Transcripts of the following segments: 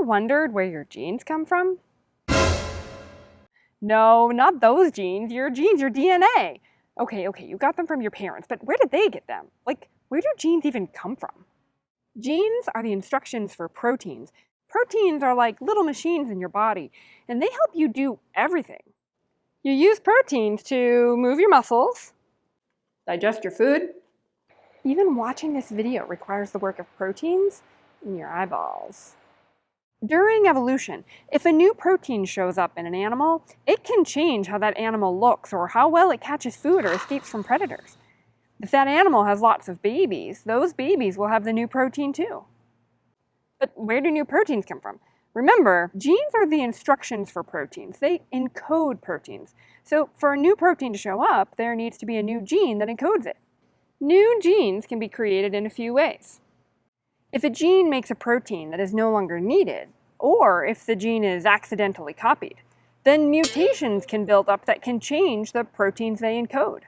wondered where your genes come from? No, not those genes. Your genes, your DNA. Okay, okay, you got them from your parents, but where did they get them? Like, where do genes even come from? Genes are the instructions for proteins. Proteins are like little machines in your body, and they help you do everything. You use proteins to move your muscles, digest your food. Even watching this video requires the work of proteins in your eyeballs. During evolution, if a new protein shows up in an animal, it can change how that animal looks or how well it catches food or escapes from predators. If that animal has lots of babies, those babies will have the new protein too. But where do new proteins come from? Remember, genes are the instructions for proteins. They encode proteins. So for a new protein to show up, there needs to be a new gene that encodes it. New genes can be created in a few ways. If a gene makes a protein that is no longer needed, or if the gene is accidentally copied, then mutations can build up that can change the proteins they encode.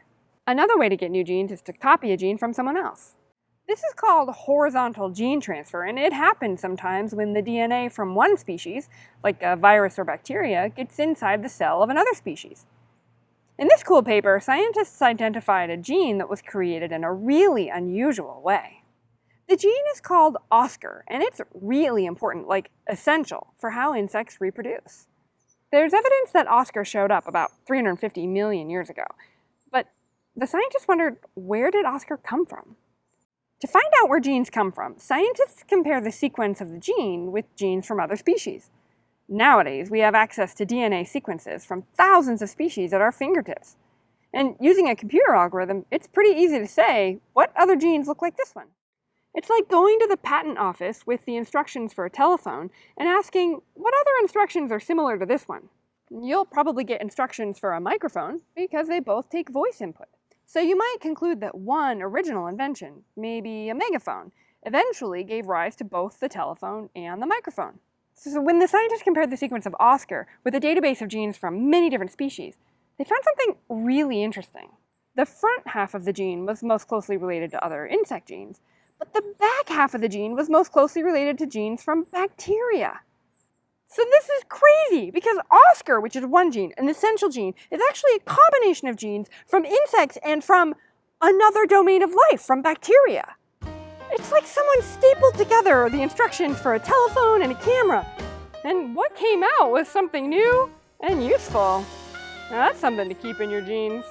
Another way to get new genes is to copy a gene from someone else. This is called horizontal gene transfer, and it happens sometimes when the DNA from one species, like a virus or bacteria, gets inside the cell of another species. In this cool paper, scientists identified a gene that was created in a really unusual way. The gene is called oskar, and it's really important, like essential, for how insects reproduce. There's evidence that oskar showed up about 350 million years ago, but the scientists wondered, where did oskar come from? To find out where genes come from, scientists compare the sequence of the gene with genes from other species. Nowadays, we have access to DNA sequences from thousands of species at our fingertips. And using a computer algorithm, it's pretty easy to say, what other genes look like this one? It's like going to the patent office with the instructions for a telephone and asking, what other instructions are similar to this one? You'll probably get instructions for a microphone because they both take voice input. So you might conclude that one original invention, maybe a megaphone, eventually gave rise to both the telephone and the microphone. So when the scientists compared the sequence of oskar with a database of genes from many different species, they found something really interesting. The front half of the gene was most closely related to other insect genes, but the back half of the gene was most closely related to genes from bacteria. So this is crazy because oskar, which is one gene, an essential gene, is actually a combination of genes from insects and from another domain of life, from bacteria. It's like someone stapled together the instructions for a telephone and a camera. And what came out was something new and useful. Now that's something to keep in your genes.